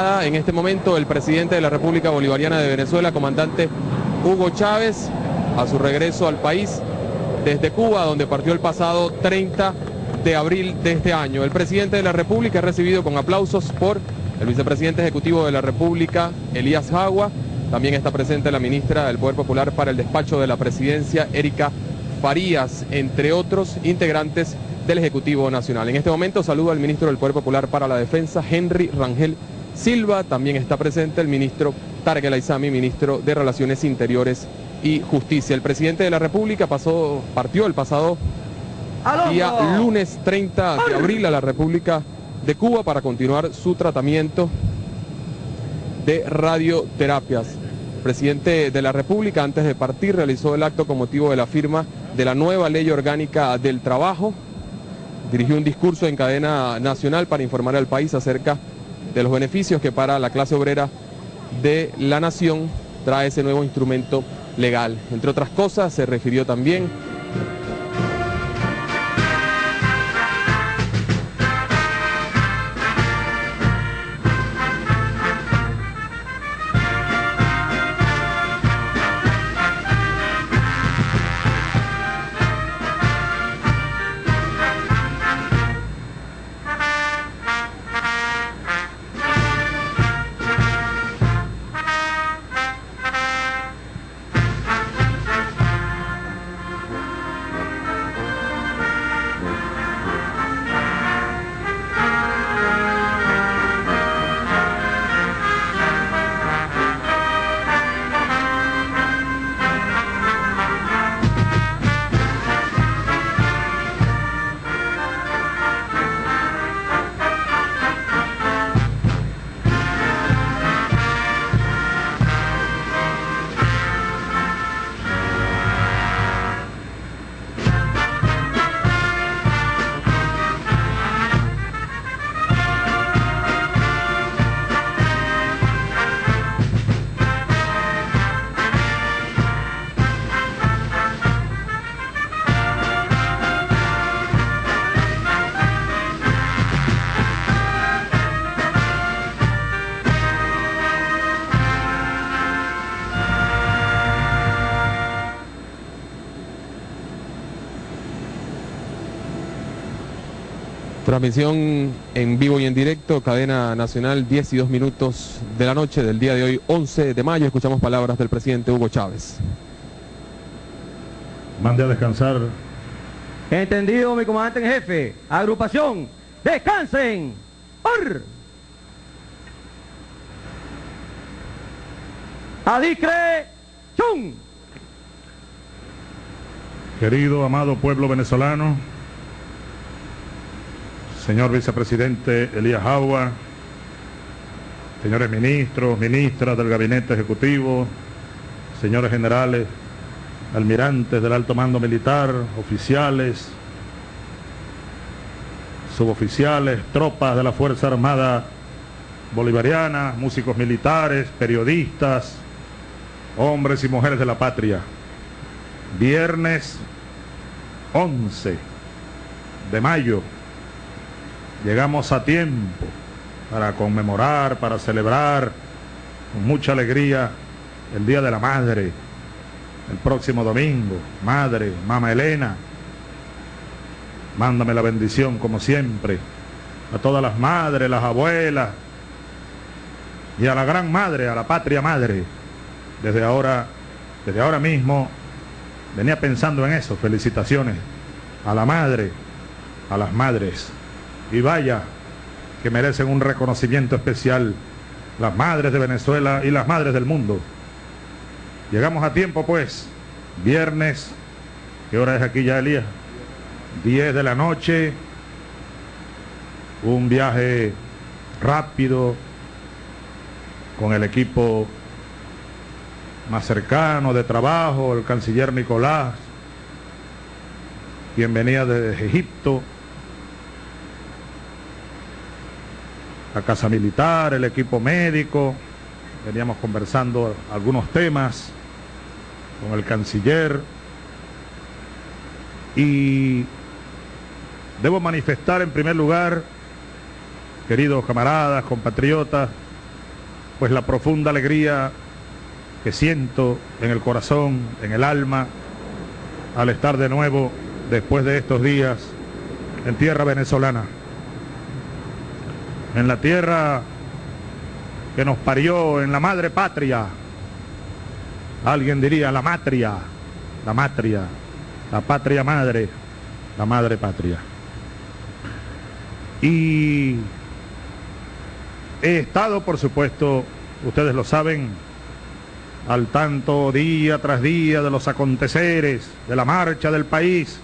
En este momento el presidente de la República Bolivariana de Venezuela, comandante Hugo Chávez, a su regreso al país desde Cuba, donde partió el pasado 30 de abril de este año. El presidente de la República es recibido con aplausos por el vicepresidente ejecutivo de la República, Elías Jagua. También está presente la ministra del Poder Popular para el despacho de la presidencia, Erika Farías, entre otros integrantes del Ejecutivo Nacional. En este momento saludo al ministro del Poder Popular para la Defensa, Henry Rangel Silva. También está presente el ministro Tarek El ministro de Relaciones Interiores y Justicia. El presidente de la República pasó, partió el pasado día lunes 30 de abril a la República de Cuba para continuar su tratamiento de radioterapias. El presidente de la República, antes de partir, realizó el acto con motivo de la firma de la nueva ley orgánica del trabajo. Dirigió un discurso en cadena nacional para informar al país acerca de los beneficios que para la clase obrera de la nación trae ese nuevo instrumento legal. Entre otras cosas, se refirió también Transmisión en vivo y en directo, cadena nacional, 10 y 2 minutos de la noche del día de hoy, 11 de mayo. Escuchamos palabras del presidente Hugo Chávez. Mande a descansar. Entendido, mi comandante en jefe. Agrupación, descansen. ¡Or! Adicre, chun. Querido, amado pueblo venezolano, señor vicepresidente Elías Agua, señores ministros, ministras del gabinete ejecutivo, señores generales, almirantes del alto mando militar, oficiales, suboficiales, tropas de la Fuerza Armada Bolivariana, músicos militares, periodistas, hombres y mujeres de la patria. Viernes 11 de mayo Llegamos a tiempo para conmemorar, para celebrar con mucha alegría el Día de la Madre, el próximo domingo. Madre, Mama Elena, mándame la bendición como siempre a todas las madres, las abuelas y a la gran madre, a la patria madre. Desde ahora, desde ahora mismo, venía pensando en eso. Felicitaciones a la madre, a las madres. Y vaya que merecen un reconocimiento especial las madres de Venezuela y las madres del mundo. Llegamos a tiempo pues, viernes, ¿qué hora es aquí ya Elías? 10 de la noche, un viaje rápido con el equipo más cercano de trabajo, el canciller Nicolás, quien venía desde Egipto, la Casa Militar, el equipo médico, veníamos conversando algunos temas con el canciller. Y debo manifestar en primer lugar, queridos camaradas, compatriotas, pues la profunda alegría que siento en el corazón, en el alma, al estar de nuevo después de estos días en tierra venezolana, en la tierra que nos parió, en la madre patria. Alguien diría la matria, la matria, la patria madre, la madre patria. Y he estado, por supuesto, ustedes lo saben, al tanto día tras día de los aconteceres, de la marcha del país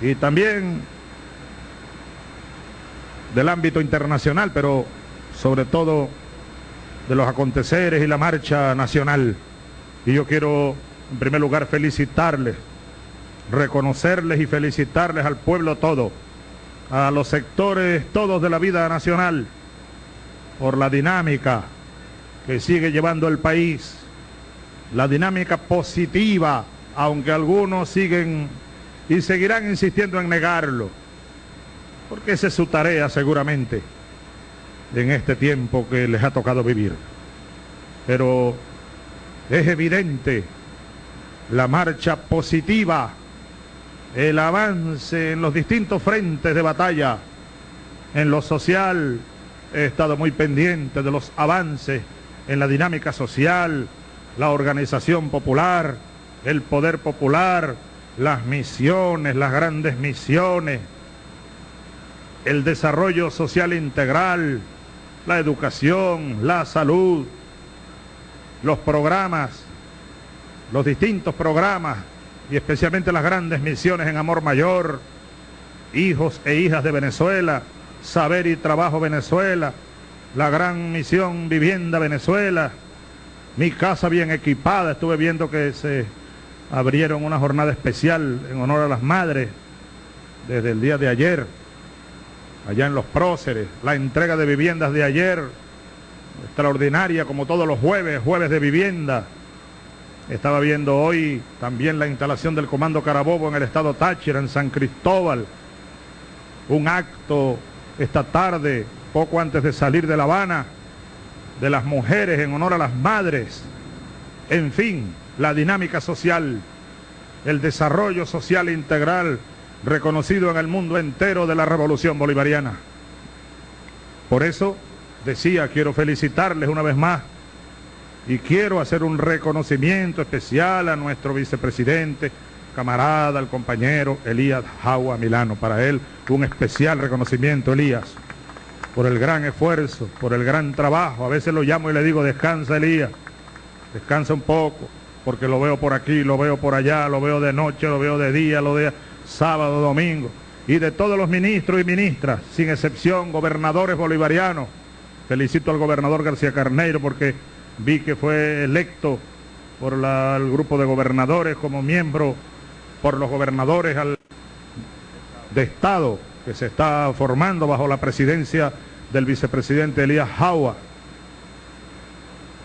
y también del ámbito internacional, pero sobre todo de los aconteceres y la marcha nacional. Y yo quiero, en primer lugar, felicitarles, reconocerles y felicitarles al pueblo todo, a los sectores todos de la vida nacional, por la dinámica que sigue llevando el país, la dinámica positiva, aunque algunos siguen y seguirán insistiendo en negarlo, porque esa es su tarea seguramente en este tiempo que les ha tocado vivir. Pero es evidente la marcha positiva, el avance en los distintos frentes de batalla, en lo social, he estado muy pendiente de los avances en la dinámica social, la organización popular, el poder popular, las misiones, las grandes misiones, el desarrollo social integral, la educación, la salud, los programas, los distintos programas y especialmente las grandes misiones en Amor Mayor, hijos e hijas de Venezuela, Saber y Trabajo Venezuela, la gran misión Vivienda Venezuela, mi casa bien equipada, estuve viendo que se abrieron una jornada especial en honor a las madres desde el día de ayer allá en los próceres, la entrega de viviendas de ayer, extraordinaria como todos los jueves, jueves de vivienda. Estaba viendo hoy también la instalación del Comando Carabobo en el estado Táchira, en San Cristóbal. Un acto esta tarde, poco antes de salir de La Habana, de las mujeres en honor a las madres. En fin, la dinámica social, el desarrollo social integral reconocido en el mundo entero de la revolución bolivariana. Por eso decía, quiero felicitarles una vez más y quiero hacer un reconocimiento especial a nuestro vicepresidente, camarada, el compañero Elías Jagua Milano. Para él un especial reconocimiento, Elías, por el gran esfuerzo, por el gran trabajo. A veces lo llamo y le digo, descansa Elías, descansa un poco, porque lo veo por aquí, lo veo por allá, lo veo de noche, lo veo de día, lo veo sábado, domingo, y de todos los ministros y ministras, sin excepción, gobernadores bolivarianos. Felicito al gobernador García Carneiro porque vi que fue electo por el grupo de gobernadores como miembro por los gobernadores de Estado que se está formando bajo la presidencia del vicepresidente Elías Jaua.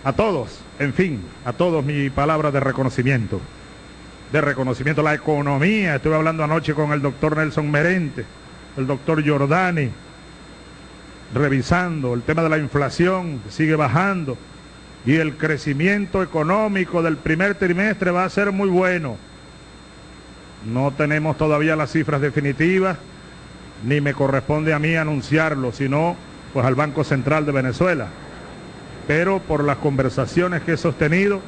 A todos, en fin, a todos mi palabra de reconocimiento de reconocimiento, la economía. Estuve hablando anoche con el doctor Nelson Merente, el doctor Giordani, revisando el tema de la inflación, que sigue bajando, y el crecimiento económico del primer trimestre va a ser muy bueno. No tenemos todavía las cifras definitivas, ni me corresponde a mí anunciarlo, sino pues al Banco Central de Venezuela. Pero por las conversaciones que he sostenido,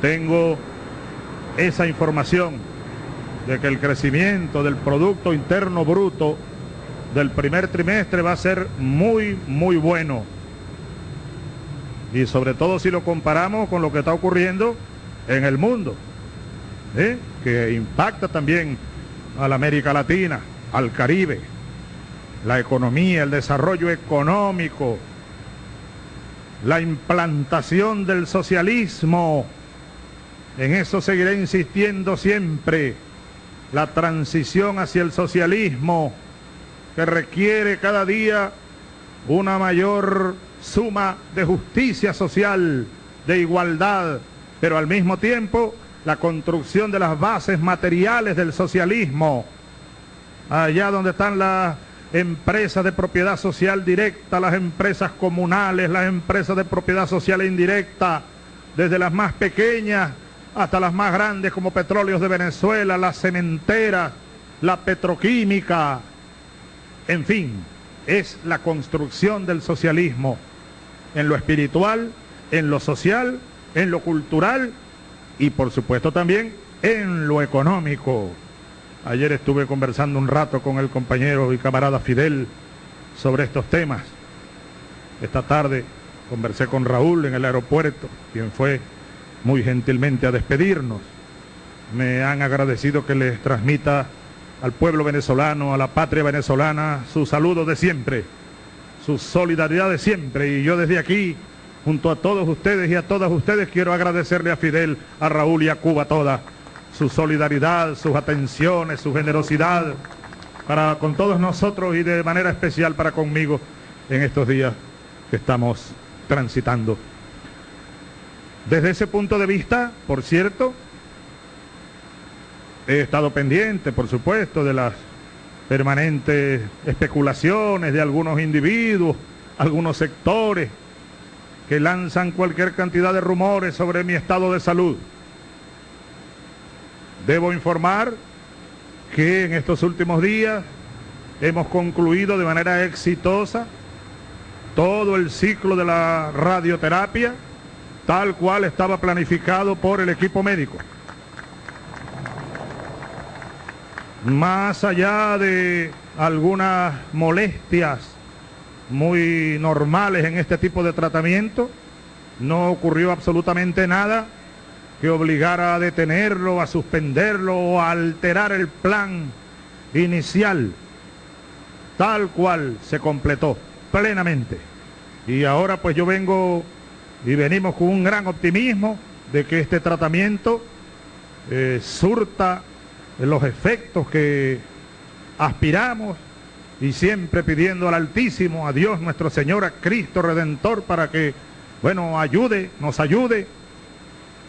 tengo esa información de que el crecimiento del Producto Interno Bruto del primer trimestre va a ser muy, muy bueno. Y sobre todo si lo comparamos con lo que está ocurriendo en el mundo, ¿eh? que impacta también a la América Latina, al Caribe, la economía, el desarrollo económico, la implantación del socialismo en eso seguiré insistiendo siempre. La transición hacia el socialismo que requiere cada día una mayor suma de justicia social, de igualdad, pero al mismo tiempo la construcción de las bases materiales del socialismo. Allá donde están las empresas de propiedad social directa, las empresas comunales, las empresas de propiedad social indirecta, desde las más pequeñas hasta las más grandes como Petróleos de Venezuela, las cementeras, la petroquímica, en fin, es la construcción del socialismo en lo espiritual, en lo social, en lo cultural y por supuesto también en lo económico. Ayer estuve conversando un rato con el compañero y camarada Fidel sobre estos temas. Esta tarde conversé con Raúl en el aeropuerto, quien fue muy gentilmente a despedirnos. Me han agradecido que les transmita al pueblo venezolano, a la patria venezolana, su saludo de siempre, su solidaridad de siempre. Y yo desde aquí, junto a todos ustedes y a todas ustedes, quiero agradecerle a Fidel, a Raúl y a Cuba toda su solidaridad, sus atenciones, su generosidad para con todos nosotros y de manera especial para conmigo en estos días que estamos transitando. Desde ese punto de vista, por cierto, he estado pendiente, por supuesto, de las permanentes especulaciones de algunos individuos, algunos sectores que lanzan cualquier cantidad de rumores sobre mi estado de salud. Debo informar que en estos últimos días hemos concluido de manera exitosa todo el ciclo de la radioterapia, tal cual estaba planificado por el equipo médico. Más allá de algunas molestias muy normales en este tipo de tratamiento, no ocurrió absolutamente nada que obligara a detenerlo, a suspenderlo o a alterar el plan inicial, tal cual se completó plenamente. Y ahora pues yo vengo y venimos con un gran optimismo de que este tratamiento eh, surta los efectos que aspiramos y siempre pidiendo al Altísimo, a Dios nuestro Señor, a Cristo Redentor, para que, bueno, ayude, nos ayude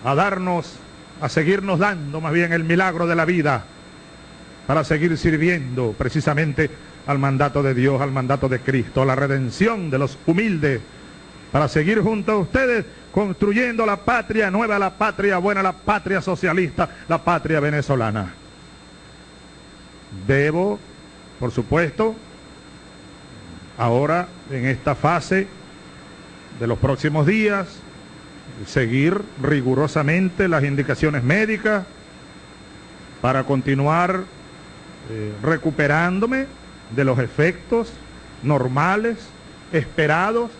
a darnos, a seguirnos dando más bien el milagro de la vida, para seguir sirviendo precisamente al mandato de Dios, al mandato de Cristo, a la redención de los humildes, para seguir junto a ustedes construyendo la patria nueva, la patria buena, la patria socialista, la patria venezolana. Debo, por supuesto, ahora en esta fase de los próximos días, seguir rigurosamente las indicaciones médicas para continuar eh, recuperándome de los efectos normales, esperados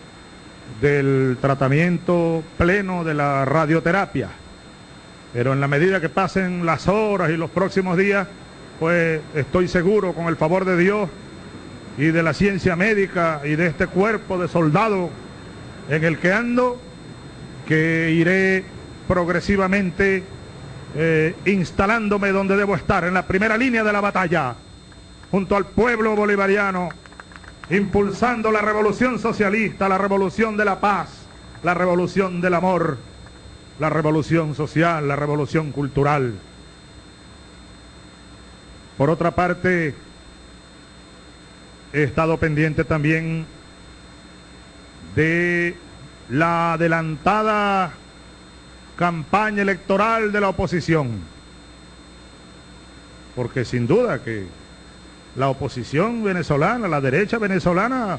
del tratamiento pleno de la radioterapia. Pero en la medida que pasen las horas y los próximos días, pues estoy seguro, con el favor de Dios y de la ciencia médica y de este cuerpo de soldado en el que ando, que iré progresivamente eh, instalándome donde debo estar, en la primera línea de la batalla, junto al pueblo bolivariano, impulsando la revolución socialista, la revolución de la paz, la revolución del amor, la revolución social, la revolución cultural. Por otra parte, he estado pendiente también de la adelantada campaña electoral de la oposición. Porque sin duda que la oposición venezolana, la derecha venezolana,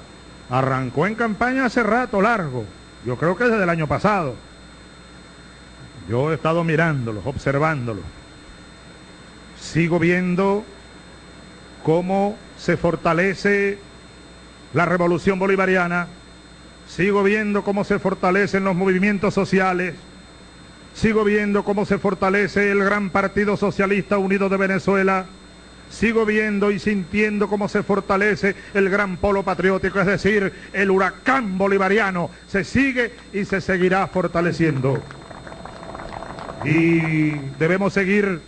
arrancó en campaña hace rato largo. Yo creo que desde el año pasado. Yo he estado mirándolos, observándolos. Sigo viendo cómo se fortalece la revolución bolivariana, sigo viendo cómo se fortalecen los movimientos sociales, sigo viendo cómo se fortalece el gran Partido Socialista Unido de Venezuela, sigo viendo y sintiendo cómo se fortalece el gran polo patriótico, es decir, el huracán bolivariano, se sigue y se seguirá fortaleciendo. Y debemos seguir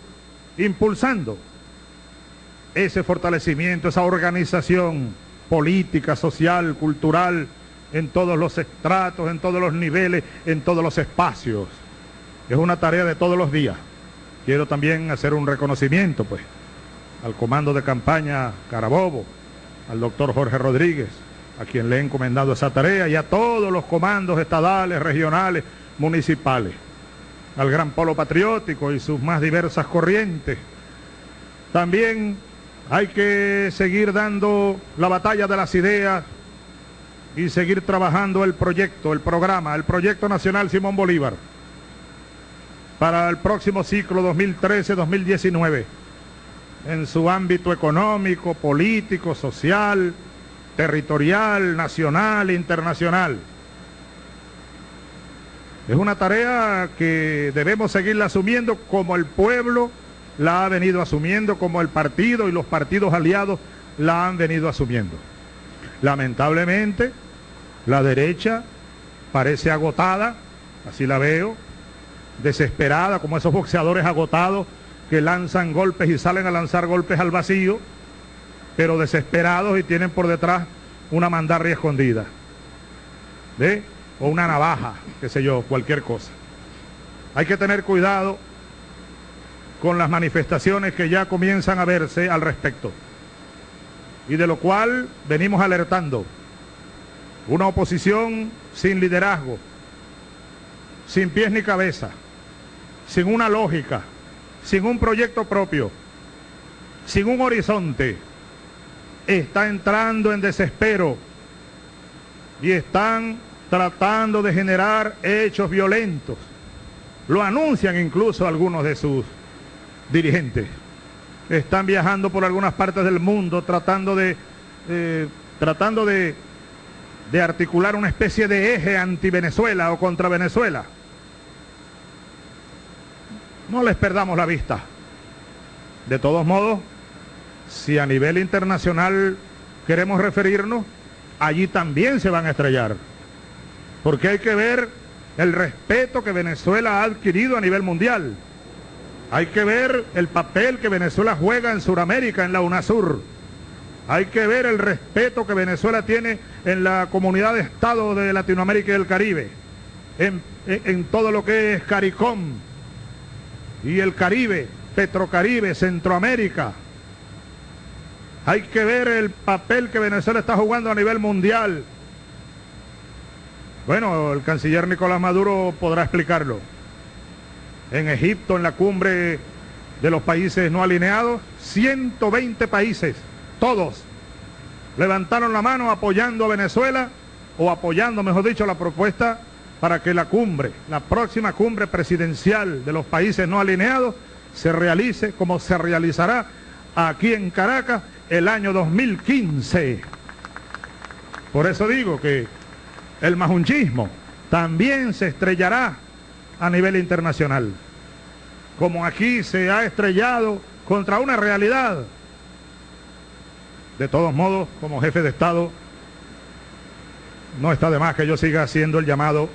impulsando ese fortalecimiento, esa organización política, social, cultural, en todos los estratos, en todos los niveles, en todos los espacios. Es una tarea de todos los días. Quiero también hacer un reconocimiento, pues, al comando de campaña Carabobo, al doctor Jorge Rodríguez, a quien le he encomendado esa tarea, y a todos los comandos estadales, regionales, municipales, al gran polo patriótico y sus más diversas corrientes. También hay que seguir dando la batalla de las ideas y seguir trabajando el proyecto, el programa, el proyecto nacional Simón Bolívar para el próximo ciclo 2013-2019 en su ámbito económico, político, social, territorial, nacional, internacional. Es una tarea que debemos seguirla asumiendo como el pueblo la ha venido asumiendo, como el partido y los partidos aliados la han venido asumiendo. Lamentablemente, la derecha parece agotada, así la veo, desesperada, como esos boxeadores agotados que lanzan golpes y salen a lanzar golpes al vacío, pero desesperados y tienen por detrás una mandarria escondida. ¿Ve? O una navaja, qué sé yo, cualquier cosa. Hay que tener cuidado con las manifestaciones que ya comienzan a verse al respecto. Y de lo cual venimos alertando. Una oposición sin liderazgo, sin pies ni cabeza, sin una lógica, sin un proyecto propio, sin un horizonte, está entrando en desespero y están tratando de generar hechos violentos. Lo anuncian incluso algunos de sus dirigentes. Están viajando por algunas partes del mundo tratando de, eh, tratando de, de articular una especie de eje anti-Venezuela o contra Venezuela. No les perdamos la vista. De todos modos, si a nivel internacional queremos referirnos, allí también se van a estrellar. Porque hay que ver el respeto que Venezuela ha adquirido a nivel mundial. Hay que ver el papel que Venezuela juega en Sudamérica, en la UNASUR. Hay que ver el respeto que Venezuela tiene en la comunidad de estados de Latinoamérica y del Caribe, en, en todo lo que es CARICOM, y el Caribe, Petrocaribe, Centroamérica. Hay que ver el papel que Venezuela está jugando a nivel mundial. Bueno, el canciller Nicolás Maduro podrá explicarlo. En Egipto, en la cumbre de los países no alineados, 120 países, todos, levantaron la mano apoyando a Venezuela o apoyando, mejor dicho, la propuesta para que la cumbre, la próxima cumbre presidencial de los países no alineados, se realice como se realizará aquí en Caracas el año 2015. Por eso digo que el majunchismo también se estrellará a nivel internacional, como aquí se ha estrellado contra una realidad. De todos modos, como jefe de Estado, no está de más que yo siga haciendo el llamado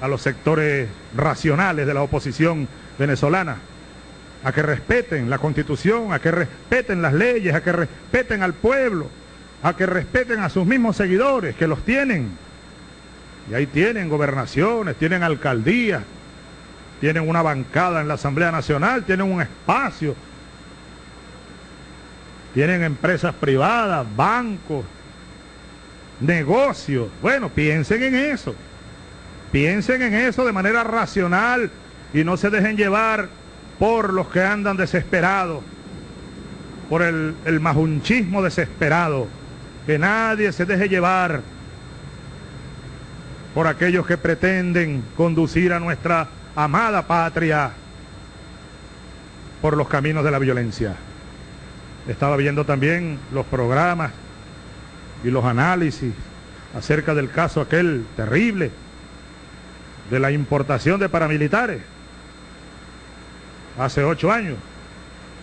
a los sectores racionales de la oposición venezolana, a que respeten la constitución, a que respeten las leyes, a que respeten al pueblo, a que respeten a sus mismos seguidores, que los tienen. Y ahí tienen gobernaciones, tienen alcaldías, tienen una bancada en la Asamblea Nacional, tienen un espacio, tienen empresas privadas, bancos, negocios. Bueno, piensen en eso. Piensen en eso de manera racional y no se dejen llevar por los que andan desesperados, por el, el majunchismo desesperado. Que nadie se deje llevar por aquellos que pretenden conducir a nuestra amada patria por los caminos de la violencia. Estaba viendo también los programas y los análisis acerca del caso aquel terrible de la importación de paramilitares. Hace ocho años,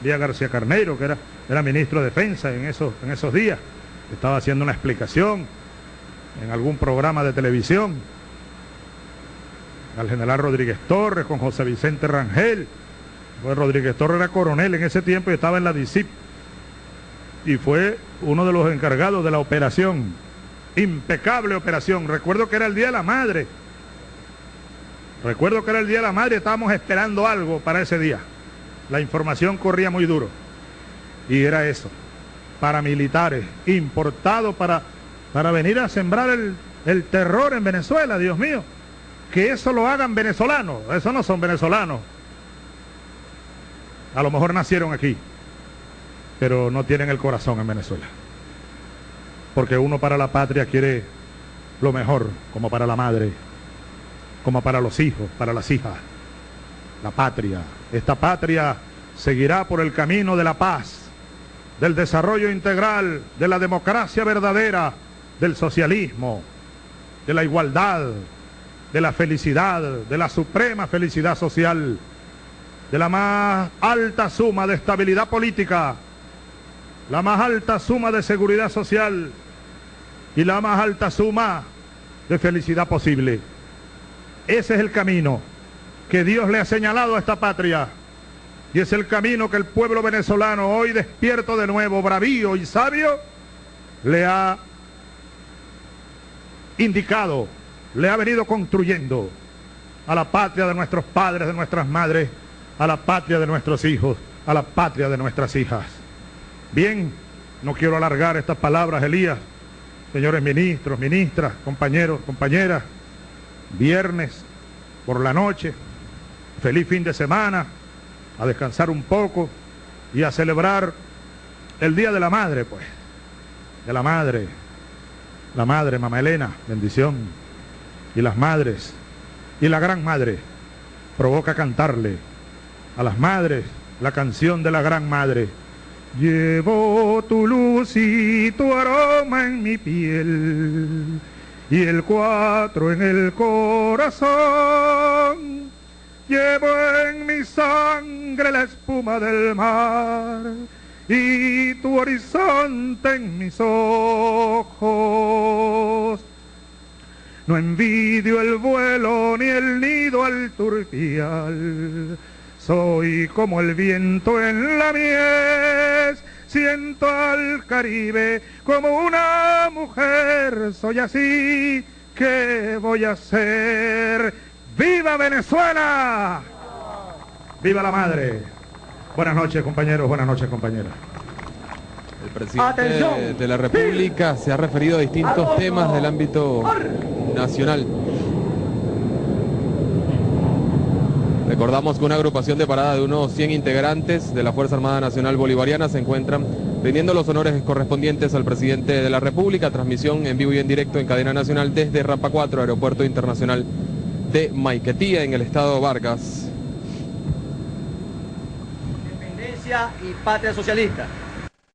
Díaz García Carneiro, que era, era ministro de Defensa en esos, en esos días, estaba haciendo una explicación en algún programa de televisión al general Rodríguez Torres con José Vicente Rangel. Pues Rodríguez Torres era coronel en ese tiempo y estaba en la DICIP. Y fue uno de los encargados de la operación. Impecable operación. Recuerdo que era el Día de la Madre Recuerdo que era el Día de la Madre, estábamos esperando algo para ese día. La información corría muy duro. Y era eso. paramilitares importados para, para venir a sembrar el, el terror en Venezuela, Dios mío. Que eso lo hagan venezolanos, eso no son venezolanos. A lo mejor nacieron aquí, pero no tienen el corazón en Venezuela. Porque uno para la patria quiere lo mejor, como para la madre, como para los hijos, para las hijas. La patria. Esta patria seguirá por el camino de la paz, del desarrollo integral, de la democracia verdadera, del socialismo, de la igualdad, de la felicidad, de la suprema felicidad social, de la más alta suma de estabilidad política, la más alta suma de seguridad social y la más alta suma de felicidad posible. Ese es el camino que Dios le ha señalado a esta patria. Y es el camino que el pueblo venezolano, hoy despierto de nuevo, bravío y sabio, le ha indicado, le ha venido construyendo a la patria de nuestros padres, de nuestras madres, a la patria de nuestros hijos, a la patria de nuestras hijas. Bien, no quiero alargar estas palabras, Elías, señores ministros, ministras, compañeros, compañeras, viernes por la noche, feliz fin de semana, a descansar un poco y a celebrar el Día de la Madre, pues, de la Madre, la Madre, Mamá Elena, bendición, y las madres, y la Gran Madre, provoca cantarle a las madres la canción de la Gran Madre. Llevo tu luz y tu aroma en mi piel y el cuatro en el corazón. Llevo en mi sangre la espuma del mar y tu horizonte en mis ojos. No envidio el vuelo ni el nido al turpial. Soy como el viento en la mies, siento al Caribe como una mujer. Soy así, ¿qué voy a hacer? ¡Viva Venezuela! ¡Viva la madre! Buenas noches, compañeros, buenas noches, compañeras. El presidente Atención. de la República se ha referido a distintos temas del ámbito nacional. Recordamos que una agrupación de parada de unos 100 integrantes de la Fuerza Armada Nacional Bolivariana se encuentran rindiendo los honores correspondientes al presidente de la República. Transmisión en vivo y en directo en cadena nacional desde Rapa 4, Aeropuerto Internacional de Maiquetía, en el estado Vargas. Independencia y patria socialista.